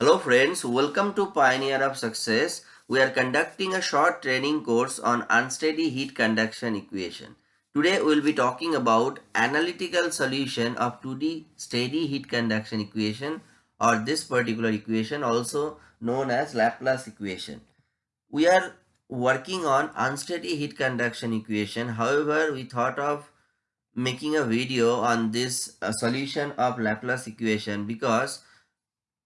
Hello friends, welcome to Pioneer of Success. We are conducting a short training course on unsteady heat conduction equation. Today we will be talking about analytical solution of 2D steady heat conduction equation or this particular equation also known as Laplace equation. We are working on unsteady heat conduction equation. However, we thought of making a video on this uh, solution of Laplace equation because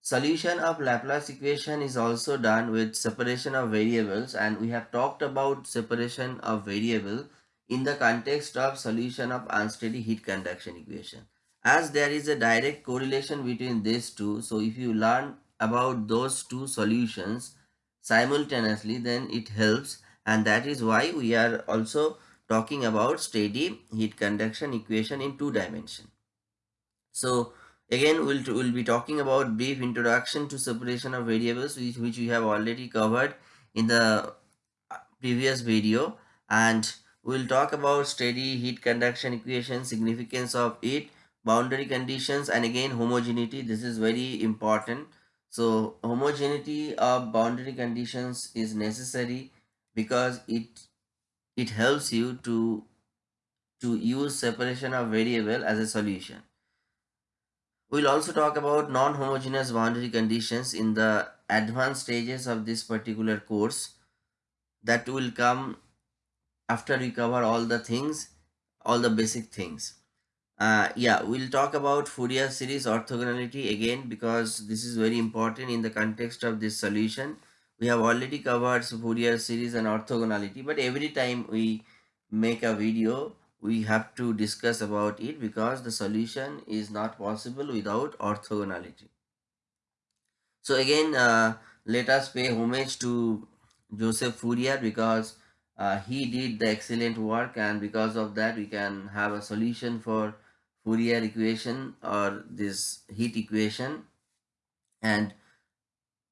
Solution of Laplace equation is also done with separation of variables and we have talked about separation of variable in the context of solution of unsteady heat conduction equation. As there is a direct correlation between these two, so if you learn about those two solutions simultaneously then it helps and that is why we are also talking about steady heat conduction equation in two dimension. So Again, we'll, we'll be talking about brief introduction to separation of variables, which, which we have already covered in the uh, previous video. And we'll talk about steady heat conduction equation, significance of it, boundary conditions, and again homogeneity. This is very important. So homogeneity of boundary conditions is necessary because it it helps you to to use separation of variable as a solution. We'll also talk about non-homogeneous boundary conditions in the advanced stages of this particular course that will come after we cover all the things, all the basic things. Uh, yeah, we'll talk about Fourier series orthogonality again because this is very important in the context of this solution. We have already covered Fourier series and orthogonality, but every time we make a video, we have to discuss about it because the solution is not possible without orthogonality. So again, uh, let us pay homage to Joseph Fourier because uh, he did the excellent work and because of that we can have a solution for Fourier equation or this heat equation and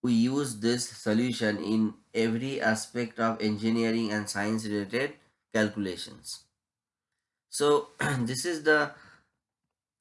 we use this solution in every aspect of engineering and science related calculations. So this is the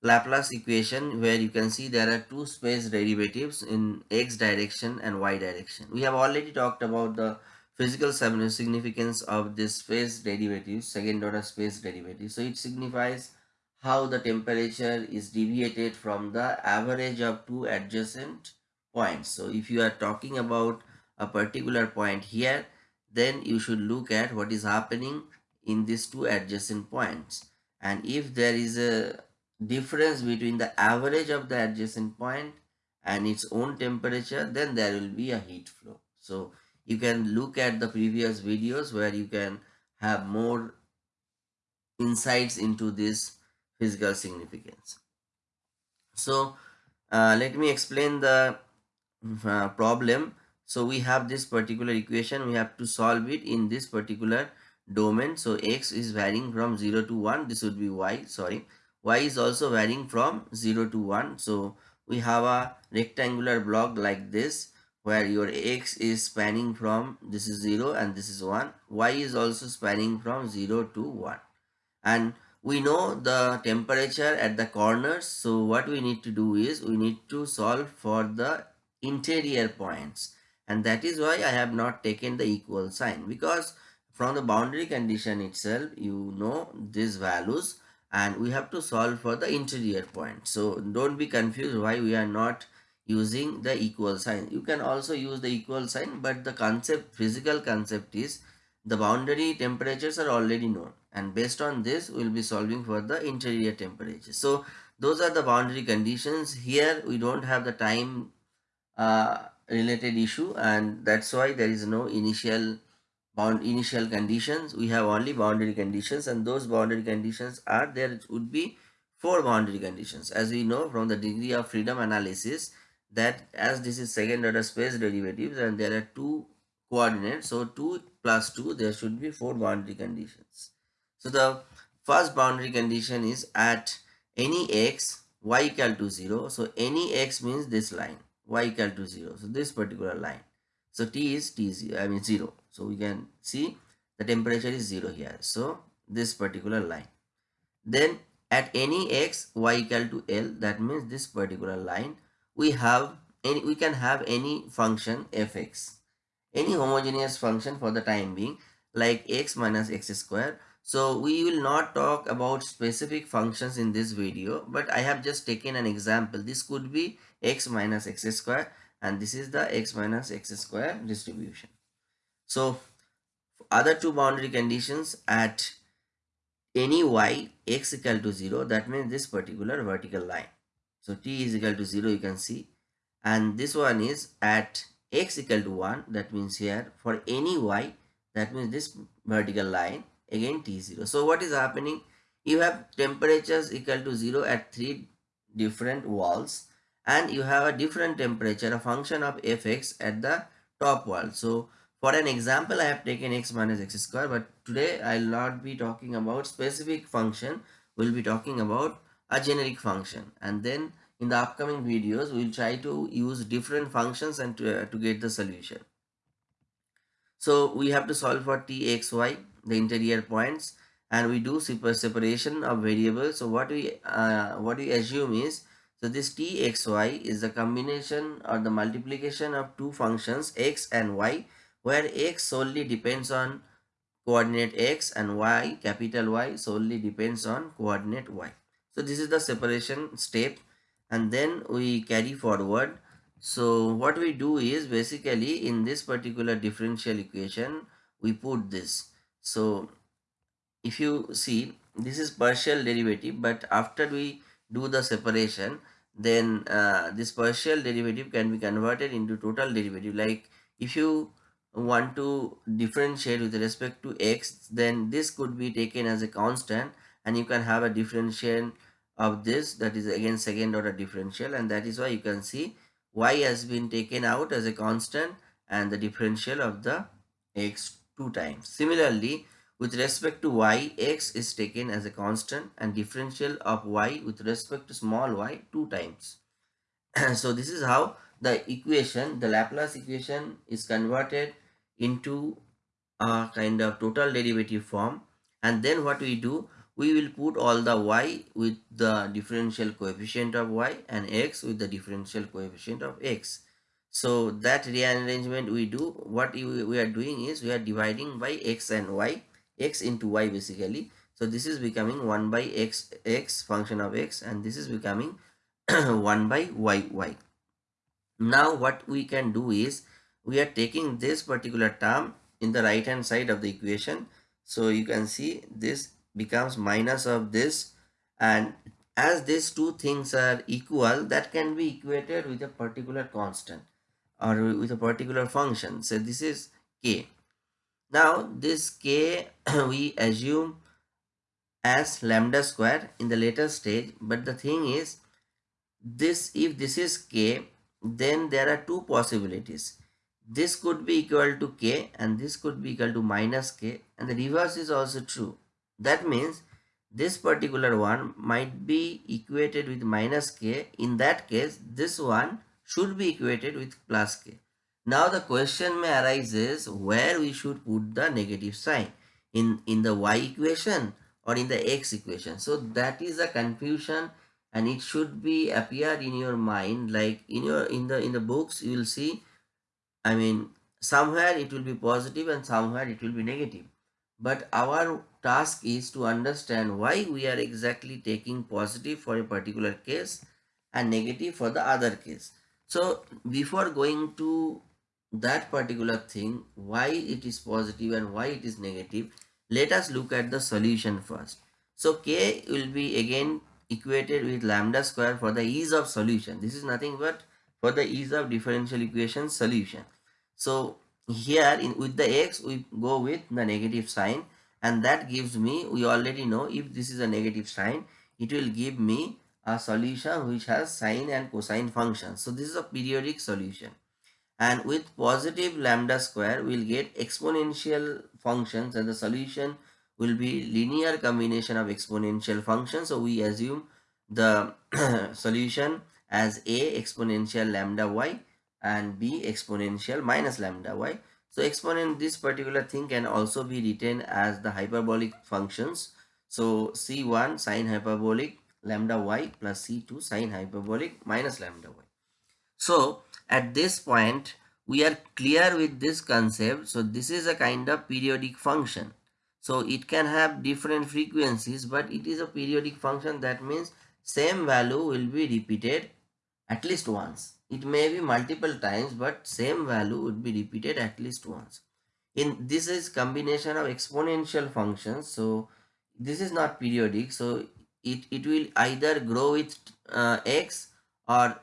Laplace equation where you can see there are two space derivatives in x direction and y direction. We have already talked about the physical significance of this space derivative, second order space derivative. So it signifies how the temperature is deviated from the average of two adjacent points. So if you are talking about a particular point here, then you should look at what is happening in these two adjacent points. And if there is a difference between the average of the adjacent point and its own temperature then there will be a heat flow. So you can look at the previous videos where you can have more insights into this physical significance. So uh, let me explain the uh, problem. So we have this particular equation. We have to solve it in this particular domain. So x is varying from 0 to 1 this would be y sorry. Y is also varying from 0 to 1 so we have a rectangular block like this where your x is spanning from this is 0 and this is 1 y is also spanning from 0 to 1 and we know the temperature at the corners. So what we need to do is we need to solve for the interior points. And that is why I have not taken the equal sign because from the boundary condition itself you know these values and we have to solve for the interior point. So don't be confused why we are not using the equal sign. You can also use the equal sign but the concept physical concept is the boundary temperatures are already known and based on this we'll be solving for the interior temperature so those are the boundary conditions. Here we don't have the time uh, related issue and that's why there is no initial bound initial conditions. We have only boundary conditions and those boundary conditions are there would be four boundary conditions. As we know from the degree of freedom analysis that as this is second order space derivatives and there are two coordinates so 2 plus 2 there should be four boundary conditions. So the first boundary condition is at any x y equal to 0 so any x means this line y equal to 0 so this particular line. So T is T zero, I mean 0. So we can see the temperature is 0 here. So this particular line. Then at any x y equal to L that means this particular line we have any we can have any function fx any homogeneous function for the time being like x minus x square so we will not talk about specific functions in this video but i have just taken an example this could be x minus x square and this is the x minus x square distribution so other two boundary conditions at any y x equal to 0 that means this particular vertical line. So t is equal to 0 you can see. And this one is at x equal to 1 that means here for any y that means this vertical line again t0 so what is happening? You have temperatures equal to 0 at three different walls and you have a different temperature a function of fx at the top wall. So for an example i have taken x minus x square but today i will not be talking about specific function. We'll be talking about a generic function. And then in the upcoming videos we'll try to use different functions and to, uh, to get the solution. So we have to solve for t x y the interior points and we do super separation of variables. So what we uh, what we assume is so this t x y is the combination or the multiplication of two functions x and y where x solely depends on coordinate x and y capital y solely depends on coordinate y. So this is the separation step and then we carry forward. So what we do is basically in this particular differential equation we put this. So if you see this is partial derivative but after we do the separation then uh, this partial derivative can be converted into total derivative. Like if you want to differentiate with respect to x then this could be taken as a constant and you can have a differential of this that is again second order differential and that is why you can see y has been taken out as a constant and the differential of the x two times. Similarly, with respect to y, x is taken as a constant and differential of y with respect to small y two times. so this is how the equation, the Laplace equation is converted into a kind of total derivative form and then what we do we will put all the y with the differential coefficient of y and x with the differential coefficient of x. So that rearrangement we do, what we are doing is we are dividing by x and y, x into y basically. So this is becoming 1 by x, x function of x and this is becoming 1 by y, y. Now what we can do is we are taking this particular term in the right hand side of the equation. So you can see this becomes minus of this. And as these two things are equal that can be equated with a particular constant or with a particular function. So this is k. Now this k we assume as lambda square in the later stage. But the thing is this if this is k then there are two possibilities this could be equal to k and this could be equal to minus k and the reverse is also true that means this particular one might be equated with minus k. In that case, this one should be equated with plus k. Now the question may arise is where we should put the negative sign in, in the y equation or in the x equation. So that is a confusion and it should be appear in your mind like in your in the in the books you will see I mean somewhere it will be positive and somewhere it will be negative but our task is to understand why we are exactly taking positive for a particular case and negative for the other case. So before going to that particular thing, why it is positive and why it is negative, let us look at the solution first. So k will be again equated with lambda square for the ease of solution. This is nothing but for the ease of differential equation solution. So here in with the x we go with the negative sign and that gives me we already know if this is a negative sign it will give me a solution which has sine and cosine functions so this is a periodic solution and with positive lambda square we'll get exponential functions and the solution will be linear combination of exponential functions so we assume the solution as a exponential lambda y and b exponential minus lambda y. So exponent this particular thing can also be written as the hyperbolic functions. So c1 sine hyperbolic lambda y plus c2 sine hyperbolic minus lambda y. So at this point we are clear with this concept so this is a kind of periodic function so it can have different frequencies but it is a periodic function. That means same value will be repeated at least once. It may be multiple times but same value would be repeated at least once. In this is combination of exponential functions. So this is not periodic. So it it will either grow with uh, x or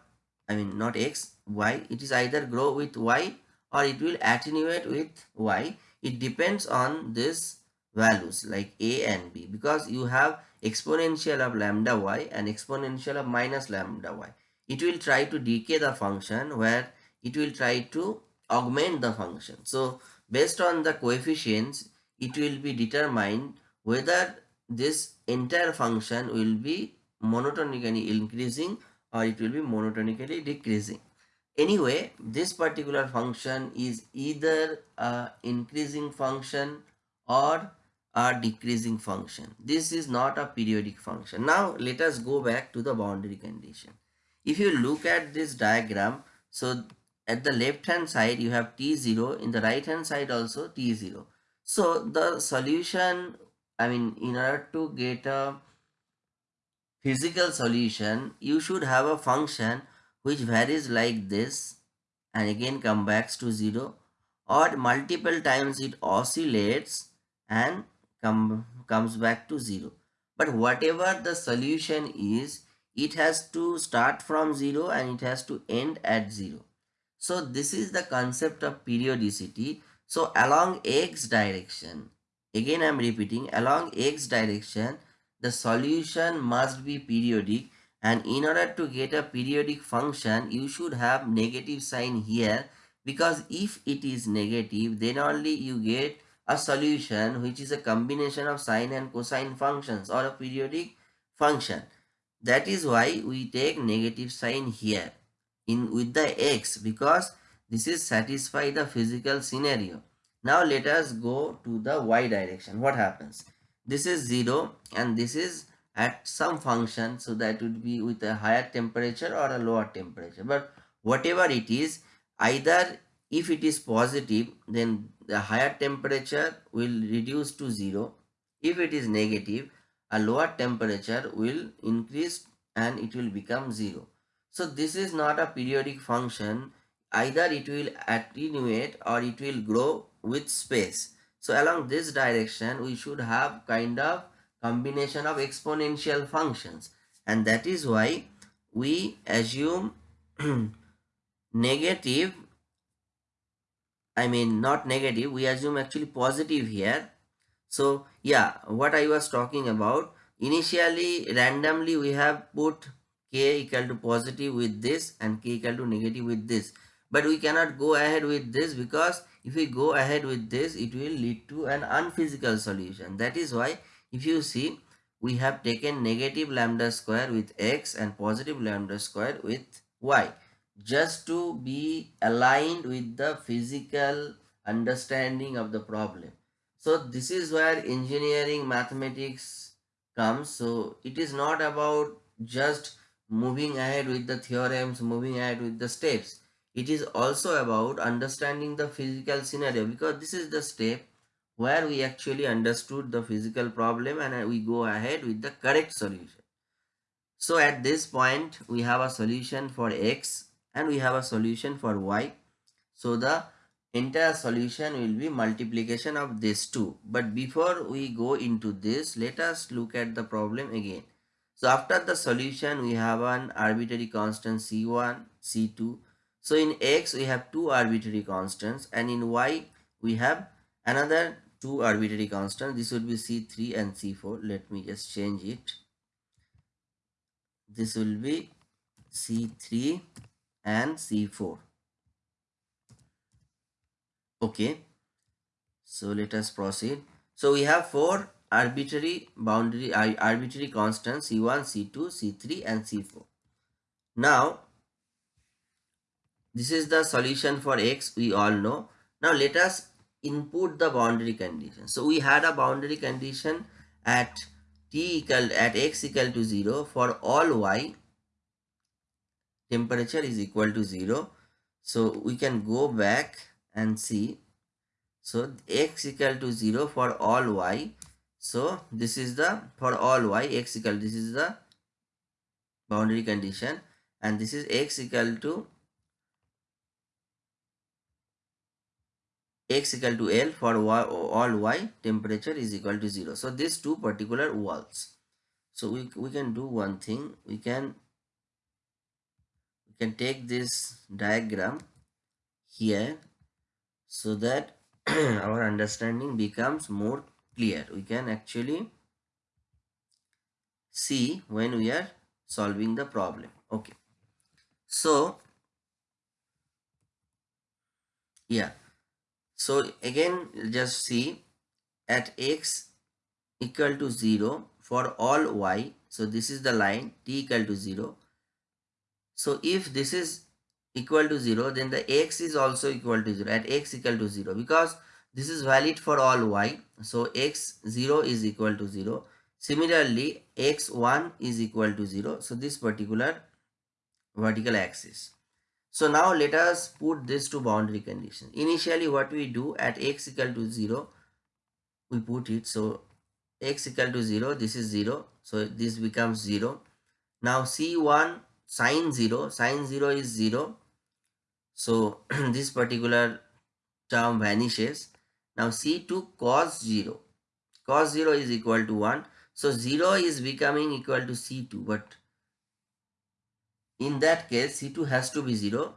i mean not x y. It is either grow with y or it will attenuate with y. It depends on this values like a and b because you have exponential of lambda y and exponential of minus lambda y. It will try to decay the function where it will try to augment the function. So based on the coefficients it will be determined whether this entire function will be monotonically increasing or it will be monotonically decreasing. Anyway this particular function is either a increasing function or a decreasing function. This is not a periodic function. Now let us go back to the boundary condition. If you look at this diagram so at the left hand side you have t0 in the right hand side also t0 so the solution i mean in order to get a physical solution you should have a function which varies like this. And again comes back to 0 or multiple times it oscillates and come comes back to 0 but whatever the solution is it has to start from 0 and it has to end at 0 so this is the concept of periodicity. So along x direction, again I am repeating, along x direction, the solution must be periodic. And in order to get a periodic function, you should have negative sign here. Because if it is negative, then only you get a solution which is a combination of sine and cosine functions or a periodic function. That is why we take negative sign here in with the x because this is satisfy the physical scenario. Now let us go to the y direction. What happens? This is 0 and this is at some function so that would be with a higher temperature or a lower temperature. But whatever it is either if it is positive then the higher temperature will reduce to 0. If it is negative a lower temperature will increase and it will become 0. So this is not a periodic function. Either it will attenuate or it will grow with space. So along this direction, we should have kind of combination of exponential functions. And that is why we assume negative, I mean not negative, we assume actually positive here. So yeah, what I was talking about, initially randomly we have put k equal to positive with this and k equal to negative with this. But we cannot go ahead with this because if we go ahead with this it will lead to an unphysical solution. That is why if you see we have taken negative lambda square with x and positive lambda square with y just to be aligned with the physical understanding of the problem so this is where engineering mathematics comes so it is not about just moving ahead with the theorems, moving ahead with the steps. It is also about understanding the physical scenario because this is the step where we actually understood the physical problem and we go ahead with the correct solution. So at this point, we have a solution for x and we have a solution for y. So the entire solution will be multiplication of these two. But before we go into this, let us look at the problem again. So after the solution, we have an arbitrary constant C1, C2. So in X, we have two arbitrary constants and in Y, we have another two arbitrary constants. This would be C3 and C4. Let me just change it. This will be C3 and C4. Okay. So let us proceed. So we have four arbitrary boundary arbitrary constants c1 c2 c3 and c4 now this is the solution for x we all know now let us input the boundary condition so we had a boundary condition at t equal at x equal to 0 for all y temperature is equal to 0 So we can go back and see. So x equal to 0 for all y. So this is the for all y x equal this is the boundary condition and this is x equal to x equal to L for y, all y temperature is equal to 0. So these two particular walls. So we, we can do one thing. We can can take this diagram here so that our understanding becomes more clear. We can actually see when we are solving the problem. Okay. So yeah so again just see at x equal to 0 for all y. So this is the line t equal to 0. So if this is equal to 0 then the x is also equal to 0 at x equal to 0 because this is valid for all y. So x0 is equal to 0. Similarly x1 is equal to 0. So this particular vertical axis. So now let us put this to boundary condition. Initially what we do at x equal to 0, we put it. So x equal to 0, this is 0. So this becomes 0. Now C1 sine 0, sine 0 is 0. So this particular term vanishes. Now C2 cos 0, cos 0 is equal to 1. So 0 is becoming equal to C2 but in that case c2 has to be 0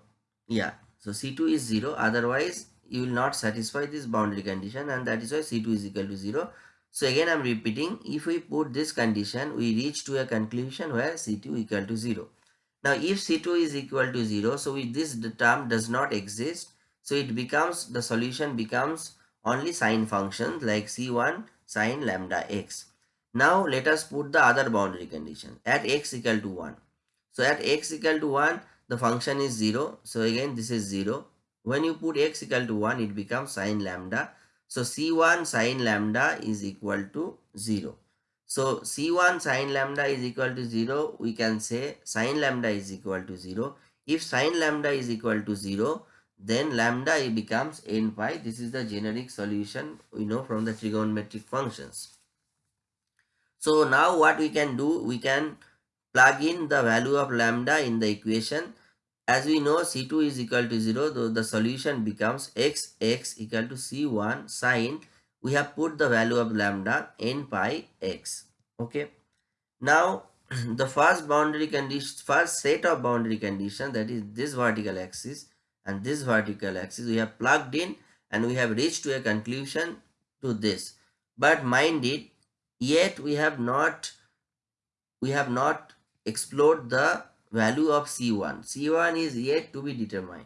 yeah. So c2 is 0 otherwise you will not satisfy this boundary condition and that is why c2 is equal to 0 so again i'm repeating. If we put this condition we reach to a conclusion where c2 equal to 0 now if c2 is equal to 0 so this term does not exist so it becomes the solution becomes only sine functions like c1 sine lambda x now let us put the other boundary condition at x equal to 1 so at x equal to 1, the function is 0. So again, this is 0. When you put x equal to 1, it becomes sine lambda. So C1 sine lambda is equal to 0. So C1 sine lambda is equal to 0, we can say sine lambda is equal to 0. If sine lambda is equal to 0, then lambda becomes n pi. This is the generic solution we know from the trigonometric functions. So now what we can do, we can plug in the value of lambda in the equation as we know c2 is equal to 0 though the solution becomes x x equal to c1 sine we have put the value of lambda n pi x okay now the first boundary condition first set of boundary condition that is this vertical axis and this vertical axis we have plugged in and we have reached to a conclusion to this but mind it yet we have not we have not explored the value of C1. C1 is yet to be determined.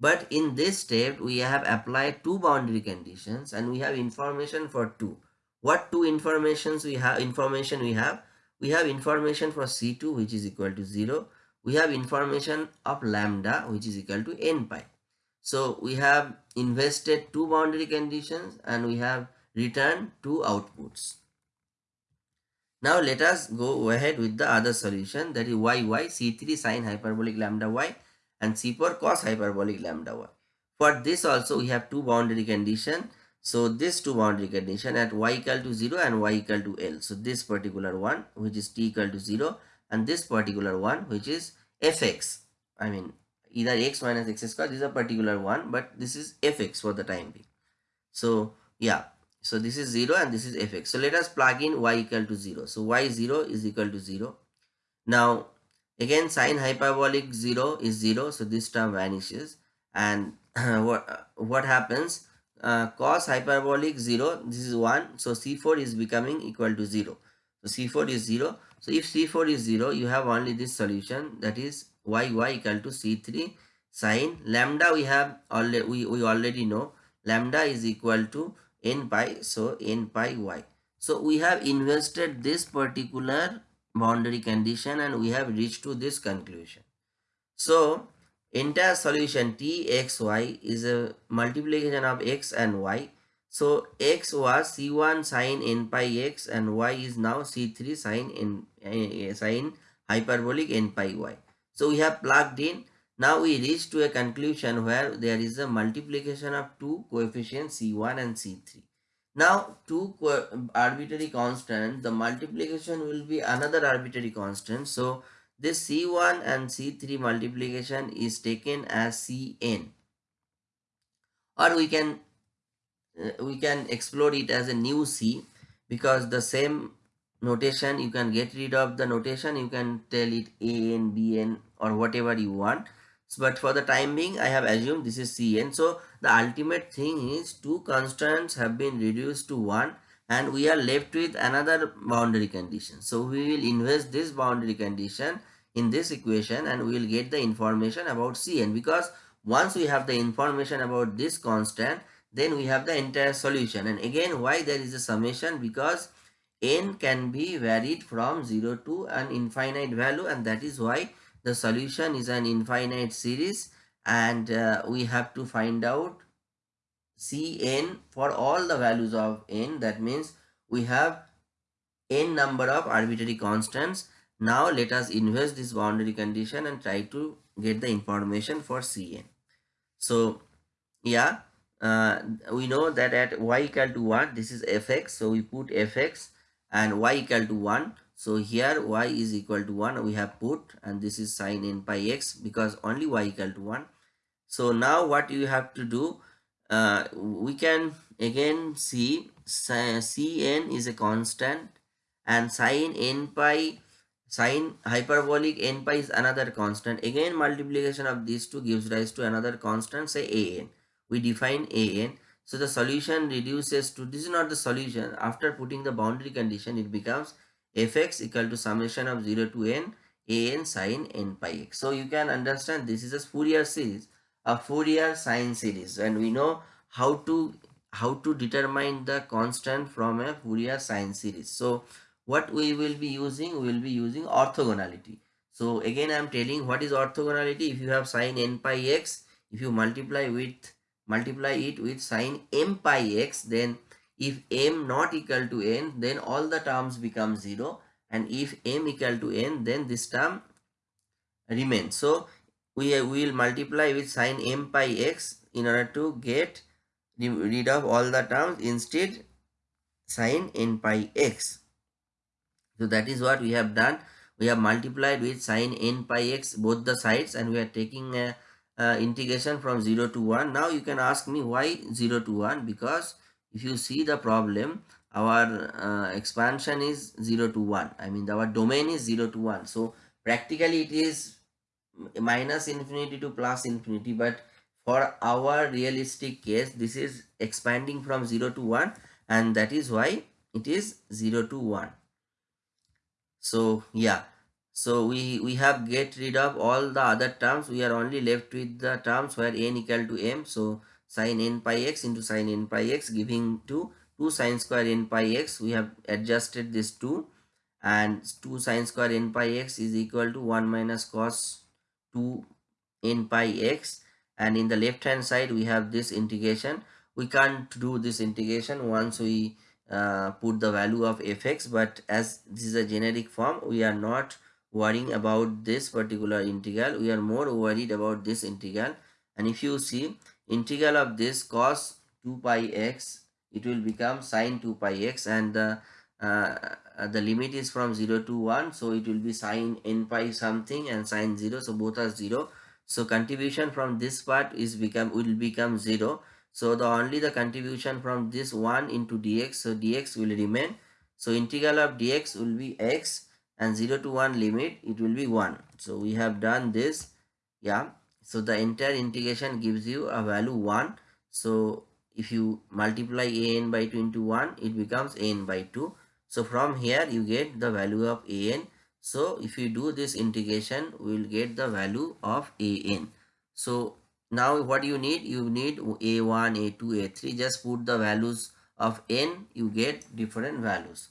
But in this step, we have applied two boundary conditions and we have information for two. What two informations we have? Information we have? We have information for C2 which is equal to 0. We have information of lambda which is equal to n pi. So we have invested two boundary conditions and we have returned two outputs. Now let us go ahead with the other solution that is y y c3 sine hyperbolic lambda y and c4 cos hyperbolic lambda y. For this also we have two boundary condition. So this two boundary condition at y equal to 0 and y equal to L. So this particular one which is t equal to 0 and this particular one which is fx. I mean either x minus x square this is a particular one but this is fx for the time being. So yeah so this is 0 and this is fx. So let us plug in y equal to 0. So y 0 is equal to 0. Now again sine hyperbolic 0 is 0. So this term vanishes. And what, what happens? Uh, cos hyperbolic 0 this is 1. So c4 is becoming equal to 0. So c4 is 0. So if c4 is 0 you have only this solution that is y y equal to c3 sine lambda we have already we, we already know lambda is equal to n pi so n pi y so we have invested this particular boundary condition and we have reached to this conclusion. So entire solution t x y is a multiplication of x and y. So x was c1 sine n pi x and y is now c3 sine n uh, sine hyperbolic n pi y. So we have plugged in. Now we reach to a conclusion where there is a multiplication of two coefficients C1 and C3. Now two arbitrary constant, the multiplication will be another arbitrary constant. So this C1 and C3 multiplication is taken as Cn or we can uh, we can explore it as a new C because the same notation you can get rid of the notation you can tell it a n b n or whatever you want so, but for the time being i have assumed this is cn. So the ultimate thing is two constants have been reduced to one and we are left with another boundary condition. So we will invest this boundary condition in this equation and we will get the information about cn because once we have the information about this constant then we have the entire solution. And again why there is a summation? Because n can be varied from 0 to an infinite value and that is why the solution is an infinite series and uh, we have to find out Cn for all the values of n. That means we have n number of arbitrary constants. Now let us invest this boundary condition and try to get the information for Cn. So yeah uh, we know that at y equal to 1 this is fx so we put fx and y equal to 1 so here y is equal to 1 we have put and this is sine n pi x because only y equal to 1 so now what you have to do uh, we can again see cn is a constant and sine n pi sine hyperbolic n pi is another constant. Again multiplication of these two gives rise to another constant say an. We define an. So the solution reduces to, this is not the solution. After putting the boundary condition, it becomes fx equal to summation of 0 to n an sine n pi x. So you can understand this is a Fourier series, a Fourier sine series. And we know how to how to determine the constant from a Fourier sine series. So what we will be using, we will be using orthogonality. So again I am telling what is orthogonality. If you have sine n pi x, if you multiply with multiply it with sine m pi x then if m not equal to n then all the terms become 0 and if m equal to n then this term remains. So we will multiply with sine m pi x in order to get rid of all the terms instead sine n pi x. So that is what we have done. We have multiplied with sine n pi x both the sides and we are taking a uh, integration from 0 to 1 now you can ask me why 0 to 1 because if you see the problem our uh, expansion is 0 to 1 i mean our domain is 0 to 1 so practically it is minus infinity to plus infinity. But for our realistic case this is expanding from 0 to 1 and that is why it is 0 to 1 so yeah. So we, we have get rid of all the other terms. We are only left with the terms where n equal to m. So sine n pi x into sine n pi x giving to 2 sine square n pi x. We have adjusted this 2 and 2 sine square n pi x is equal to 1 minus cos 2 n pi x and in the left hand side we have this integration. We can't do this integration once we uh, put the value of fx but as this is a generic form we are not worrying about this particular integral we are more worried about this integral and if you see integral of this cos 2 pi x it will become sine 2 pi x and the uh, the limit is from 0 to 1 so it will be sine n pi something and sine 0 so both are 0 so contribution from this part is become will become 0 so the only the contribution from this 1 into dx so dx will remain. So integral of dx will be x and 0 to 1 limit it will be 1 so we have done this yeah so the entire integration gives you a value 1 so if you multiply an by 2 into 1 it becomes an by 2 so from here you get the value of an. So if you do this integration we will get the value of an. So now what you need you need a1 a2 a3 just put the values of n you get different values.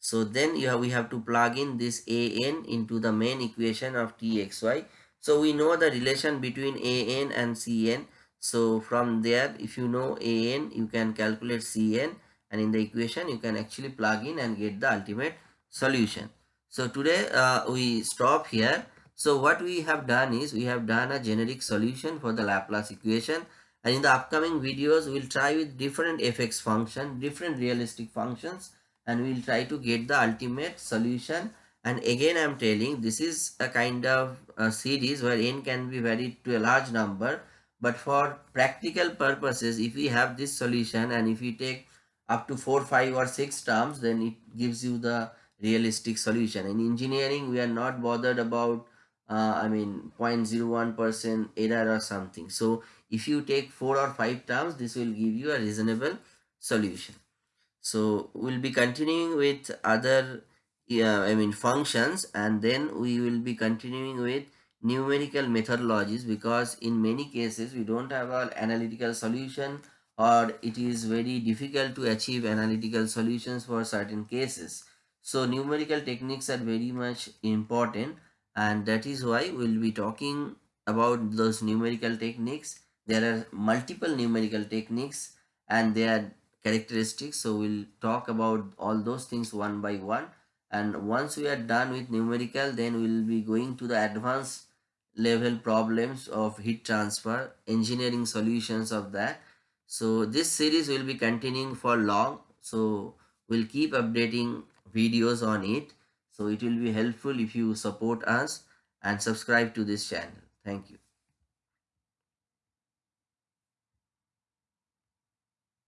So then you have, we have to plug in this an into the main equation of txy. So we know the relation between an and cn. So from there, if you know an, you can calculate cn and in the equation you can actually plug in and get the ultimate solution. So today uh, we stop here. So what we have done is we have done a generic solution for the Laplace equation and in the upcoming videos we'll try with different fx function, different realistic functions and we'll try to get the ultimate solution and again i'm telling this is a kind of a series where n can be varied to a large number. But for practical purposes if we have this solution and if we take up to 4 5 or 6 terms then it gives you the realistic solution. In engineering we are not bothered about uh, i mean 0.01 percent error or something. So if you take 4 or 5 terms this will give you a reasonable solution. So we'll be continuing with other yeah, I mean functions and then we will be continuing with numerical methodologies because in many cases we don't have an analytical solution or it is very difficult to achieve analytical solutions for certain cases. So numerical techniques are very much important and that is why we'll be talking about those numerical techniques. There are multiple numerical techniques and their characteristics. So we'll talk about all those things one by one and once we are done with numerical then we'll be going to the advanced level problems of heat transfer engineering solutions of that. So this series will be continuing for long. So we'll keep updating videos on it. So it will be helpful if you support us and subscribe to this channel. Thank you